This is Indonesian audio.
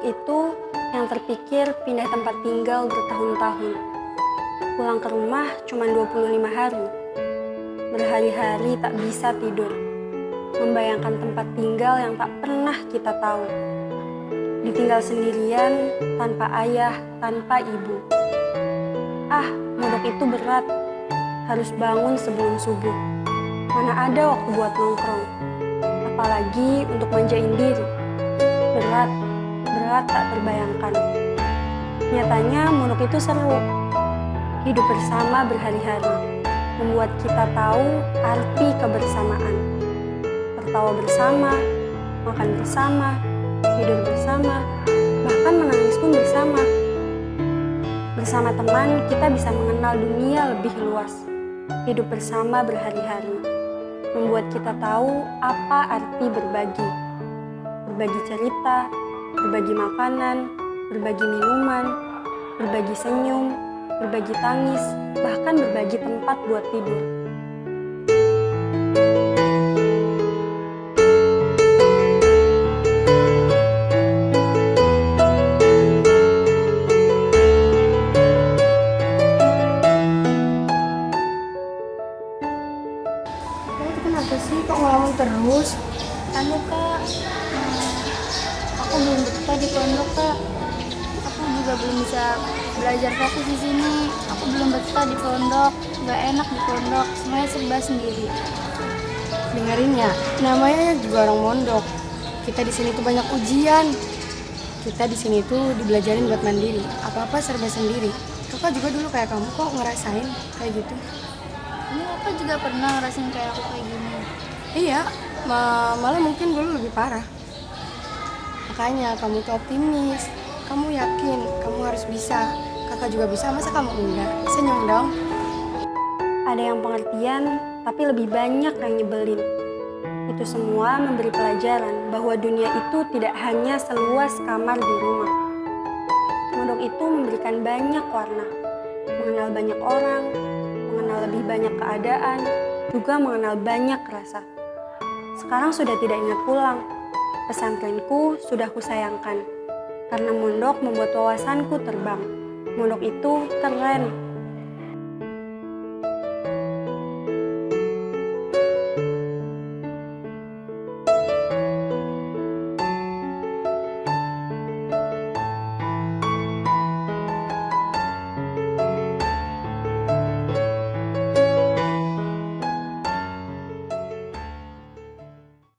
itu yang terpikir pindah tempat tinggal bertahun-tahun. Pulang ke rumah cuma 25 hari. Berhari-hari tak bisa tidur. Membayangkan tempat tinggal yang tak pernah kita tahu. Ditinggal sendirian, tanpa ayah, tanpa ibu. Ah, modok itu berat. Harus bangun sebelum subuh. Mana ada waktu buat nongkrong. Apalagi untuk manjain diri. Berat, berat tak terbayangkan. Nyatanya monok itu seru. Hidup bersama berhari-hari. Membuat kita tahu arti kebersamaan. Tertawa bersama, makan bersama, tidur bersama, bahkan menangis pun bersama. Bersama teman, kita bisa mengenal dunia lebih luas. Hidup bersama berhari-hari membuat kita tahu apa arti berbagi. Berbagi cerita, berbagi makanan, berbagi minuman, berbagi senyum, berbagi tangis, bahkan berbagi tempat buat tidur. Kenapa sih kok ngelamun terus? Anu kak, aku belum betah di pondok kak. Aku juga belum bisa belajar fokus di sini. Aku belum betah di pondok, nggak enak di pondok. Semuanya serba sendiri. Dengerin ya, namanya juga orang mondok. Kita di sini tuh banyak ujian. Kita di sini tuh dibelajarin buat mandiri. Apa-apa serba sendiri. Kakak juga dulu kayak kamu kok ngerasain kayak gitu. Ini aku juga pernah ngerasain kayak aku kayak gini. Iya, ma- malah mungkin dulu lebih parah. Makanya kamu tuh optimis. Kamu yakin kamu harus bisa. Kakak juga bisa, masa kamu enggak? Senyum dong. Ada yang pengertian, tapi lebih banyak yang nyebelin. Itu semua memberi pelajaran bahwa dunia itu tidak hanya seluas kamar di rumah. Mondok itu memberikan banyak warna, mengenal banyak orang, mengenal lebih banyak keadaan, juga mengenal banyak rasa. Sekarang sudah tidak ingat pulang. Pesantrenku sudah kusayangkan, karena mondok membuat wawasanku terbang. Mondok itu keren,